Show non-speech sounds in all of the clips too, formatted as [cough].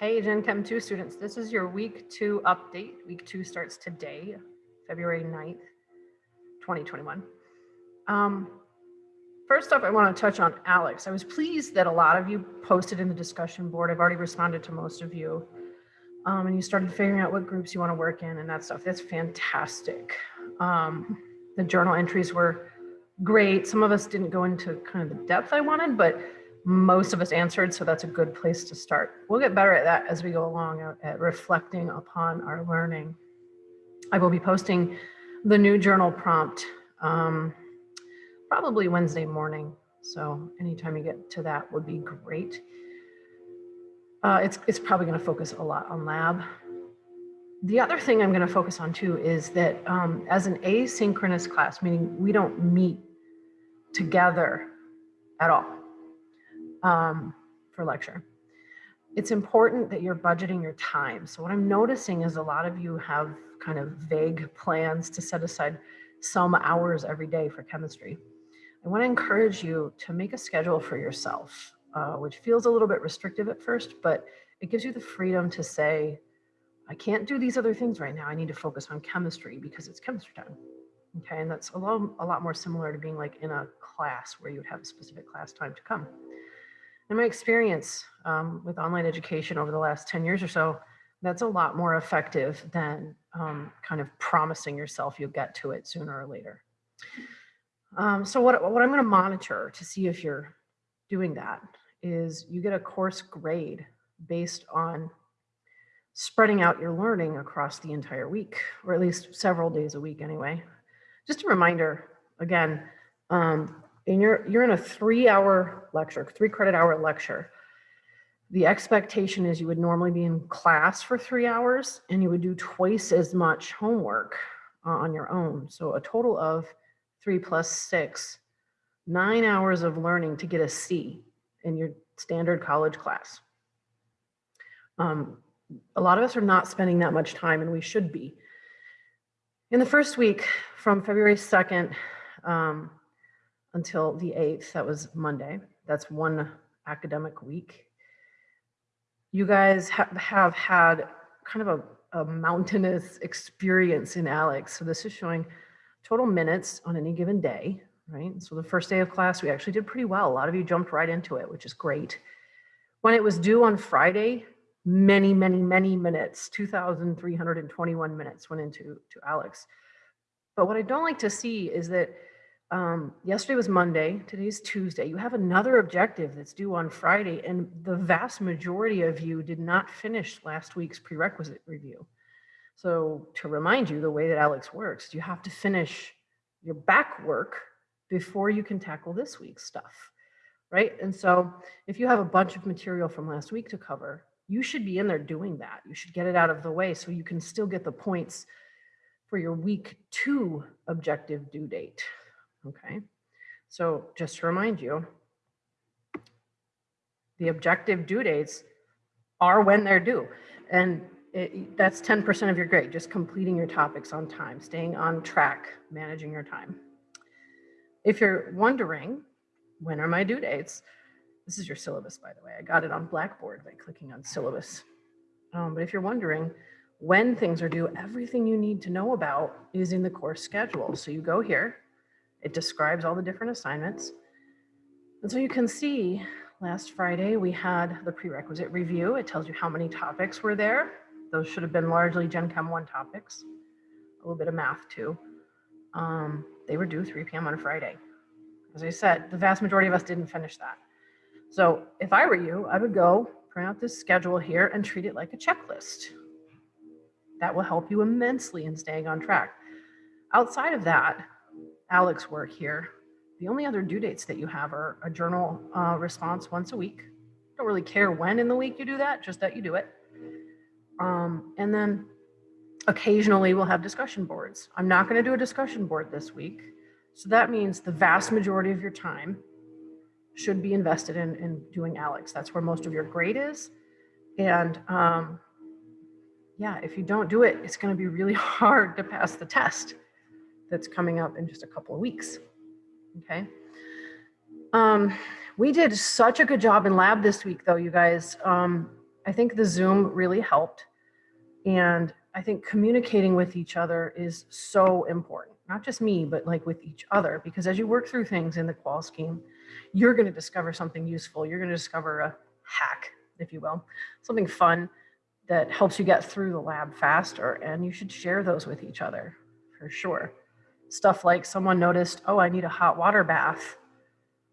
Hey, Gen Chem 2 students, this is your week two update. Week two starts today, February 9th, 2021. Um, first off, I want to touch on ALEKS. I was pleased that a lot of you posted in the discussion board. I've already responded to most of you. Um, and you started figuring out what groups you want to work in and that stuff. That's fantastic. Um, the journal entries were great. Some of us didn't go into kind of the depth I wanted, but most of us answered, so that's a good place to start. We'll get better at that as we go along at, reflecting upon our learning. I will be posting the new journal prompt um, probably Wednesday morning. So anytime you get to that would be great. Uh, it's, it's probably gonna focus a lot on lab. The other thing I'm gonna focus on too is that um, as an asynchronous class, meaning we don't meet together at all um, for lecture. It's important that you're budgeting your time. So what I'm noticing is a lot of you have kind of vague plans to set aside some hours every day for chemistry. I want to encourage you to make a schedule for yourself, uh, which feels a little bit restrictive at first, but it gives you the freedom to say, I can't do these other things right now. I need to focus on chemistry because it's chemistry time. Okay, and that's a lot, a lot more similar to being like in a class where you would have a specific class time to come. In my experience um, with online education over the last 10 years or so, that's a lot more effective than um, kind of promising yourself you'll get to it sooner or later. Um, so what, what I'm gonna monitor to see if you're doing that is you get a course grade based on spreading out your learning across the entire week, or at least several days a week anyway. Just a reminder, again, um, and you're, you're in a three hour lecture, three credit hour lecture. The expectation is you would normally be in class for three hours and you would do twice as much homework uh, on your own. So a total of three plus six, nine hours of learning to get a C in your standard college class. Um, a lot of us are not spending that much time and we should be. In the first week from February 2nd um, until the 8th, that was Monday. That's one academic week. You guys ha have had kind of a, a mountainous experience in ALEKS. So this is showing total minutes on any given day, right? So the first day of class, we actually did pretty well. A lot of you jumped right into it, which is great. When it was due on Friday, many, many, many minutes, 2,321 minutes went into to ALEKS. But what I don't like to see is that um, yesterday was Monday, today's Tuesday. You have another objective that's due on Friday, and the vast majority of you did not finish last week's prerequisite review. So to remind you, the way that ALEKS works, you have to finish your back work before you can tackle this week's stuff, right? And so if you have a bunch of material from last week to cover, you should be in there doing that. You should get it out of the way so you can still get the points for your week two objective due date. Okay, so just to remind you, the objective due dates are when they're due. And it, that's 10% of your grade, just completing your topics on time, staying on track, managing your time. If you're wondering, when are my due dates? This is your syllabus, by the way. I got it on Blackboard by clicking on syllabus. Um, but if you're wondering when things are due, everything you need to know about is in the course schedule. So you go here, it describes all the different assignments. And so you can see last Friday we had the prerequisite review. It tells you how many topics were there. Those should have been largely Gen Chem 1 topics, a little bit of math too. Um, they were due 3 p.m. on Friday. As I said, the vast majority of us didn't finish that. So if I were you, I would go print out this schedule here and treat it like a checklist. That will help you immensely in staying on track. Outside of that, ALEKS work here. The only other due dates that you have are a journal uh, response once a week. Don't really care when in the week you do that, just that you do it. Um, and then occasionally we'll have discussion boards. I'm not gonna do a discussion board this week. So that means the vast majority of your time should be invested in, in doing ALEKS. That's where most of your grade is. And um, yeah, if you don't do it, it's gonna be really [laughs] hard to pass the test that's coming up in just a couple of weeks. Okay. Um, we did such a good job in lab this week though, you guys. Um, I think the Zoom really helped. And I think communicating with each other is so important, not just me, but like with each other, because as you work through things in the qual scheme, you're going to discover something useful. You're going to discover a hack, if you will, something fun that helps you get through the lab faster. And you should share those with each other for sure. Stuff like someone noticed, oh, I need a hot water bath.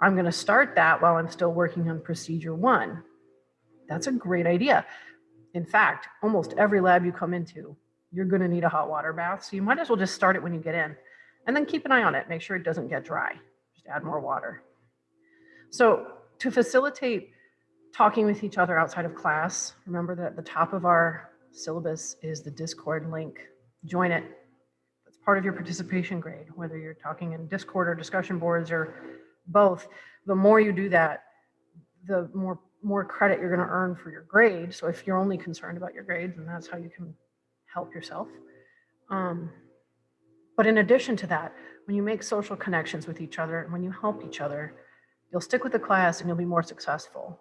I'm going to start that while I'm still working on procedure one. That's a great idea. In fact, almost every lab you come into, you're going to need a hot water bath. So you might as well just start it when you get in and then keep an eye on it. Make sure it doesn't get dry. Just add more water. So to facilitate talking with each other outside of class, remember that at the top of our syllabus is the Discord link. Join it. Part of your participation grade, whether you're talking in Discord or discussion boards or both. The more you do that, the more more credit you're going to earn for your grade. So if you're only concerned about your grades, then that's how you can help yourself. Um, but in addition to that, when you make social connections with each other and when you help each other, you'll stick with the class and you'll be more successful.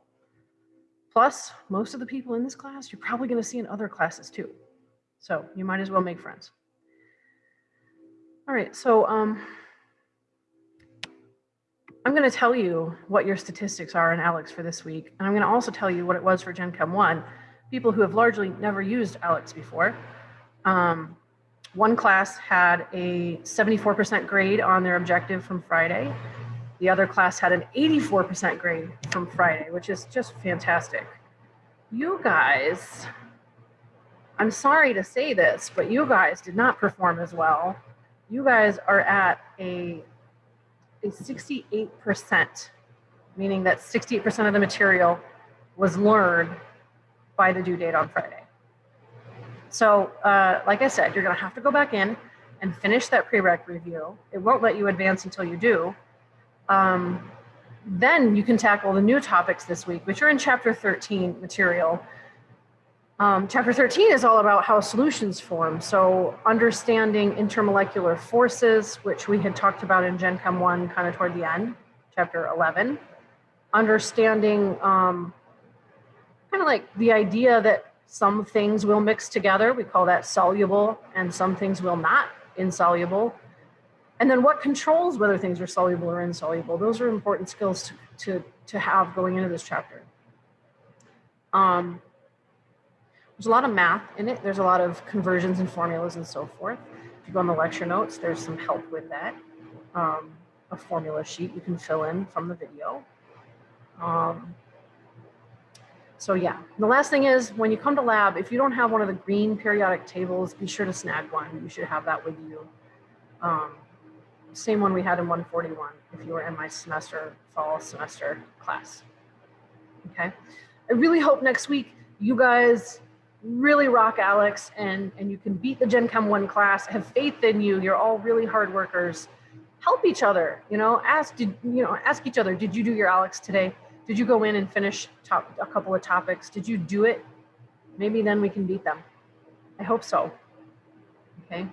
Plus, most of the people in this class, you're probably going to see in other classes too. So you might as well make friends. All right, so um, I'm going to tell you what your statistics are in ALEKS for this week. And I'm going to also tell you what it was for Gen Chem 1, people who have largely never used ALEKS before. Um, one class had a 74% grade on their objective from Friday. The other class had an 84% grade from Friday, which is just fantastic. You guys, I'm sorry to say this, but you guys did not perform as well. You guys are at a a 68%, meaning that 68% of the material was learned by the due date on Friday. So, uh, like I said, you're going to have to go back in and finish that prereq review. It won't let you advance until you do. Um, then you can tackle the new topics this week, which are in chapter 13 material. Um, chapter 13 is all about how solutions form. So understanding intermolecular forces, which we had talked about in Gen Chem 1 kind of toward the end, chapter 11. Understanding um, kind of like the idea that some things will mix together. We call that soluble and some things will not, insoluble. And then what controls whether things are soluble or insoluble. Those are important skills to, to, to have going into this chapter. Um, there's a lot of math in it. There's a lot of conversions and formulas and so forth. If you go on the lecture notes, there's some help with that. Um, a formula sheet you can fill in from the video. Um, so yeah, the last thing is when you come to lab, if you don't have one of the green periodic tables, be sure to snag one. You should have that with you. Um, same one we had in 141 if you were in my semester, fall semester class. Okay. I really hope next week you guys really rock ALEKS and, and you can beat the Gen Chem 1 class, have faith in you, you're all really hard workers. Help each other, you know, ask, did, you know, ask each other, did you do your ALEKS today? Did you go in and finish top, a couple of topics? Did you do it? Maybe then we can beat them. I hope so, okay?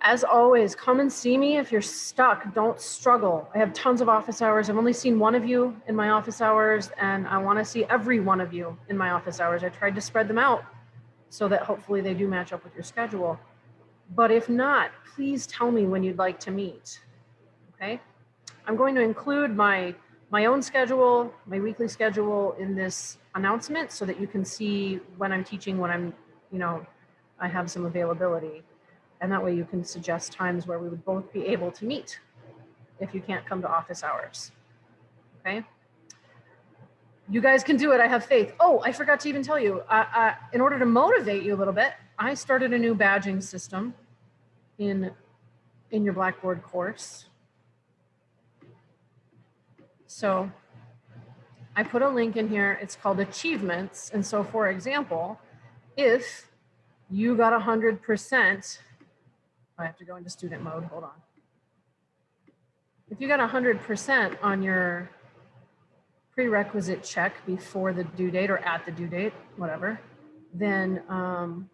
As always, come and see me if you're stuck. Don't struggle. I have tons of office hours. I've only seen one of you in my office hours, and I want to see every one of you in my office hours. I tried to spread them out so that hopefully they do match up with your schedule. But if not, please tell me when you'd like to meet. Okay? I'm going to include my my own schedule, my weekly schedule in this announcement so that you can see when I'm teaching, when I'm, you know, I have some availability. And that way you can suggest times where we would both be able to meet if you can't come to office hours. Okay. You guys can do it. I have faith. Oh, I forgot to even tell you, uh, uh, in order to motivate you a little bit, I started a new badging system in, in your Blackboard course. So I put a link in here. It's called achievements. And so for example, if you got 100% I have to go into student mode, hold on. If you got 100% on your prerequisite check before the due date or at the due date, whatever, then um,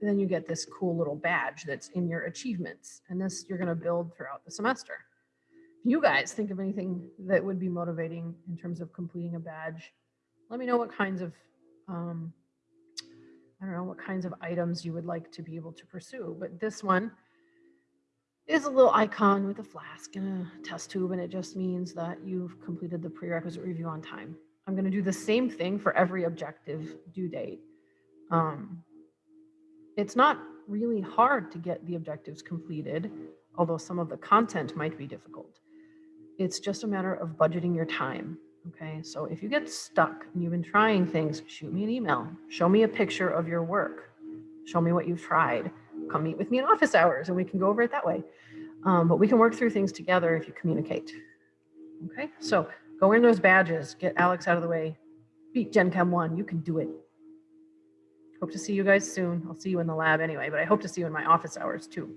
then you get this cool little badge that's in your achievements. And this you're gonna build throughout the semester. If you guys think of anything that would be motivating in terms of completing a badge, let me know what kinds of, um, I don't know, what kinds of items you would like to be able to pursue. But this one is a little icon with a flask and a test tube, and it just means that you've completed the prerequisite review on time. I'm going to do the same thing for every objective due date. Um, it's not really hard to get the objectives completed, although some of the content might be difficult. It's just a matter of budgeting your time. Okay, so if you get stuck and you've been trying things, shoot me an email. Show me a picture of your work. Show me what you've tried. Come meet with me in office hours and we can go over it that way. Um, but we can work through things together if you communicate. Okay, so go in those badges, get ALEKS out of the way, beat Gen Chem 1, you can do it. Hope to see you guys soon. I'll see you in the lab anyway, but I hope to see you in my office hours too.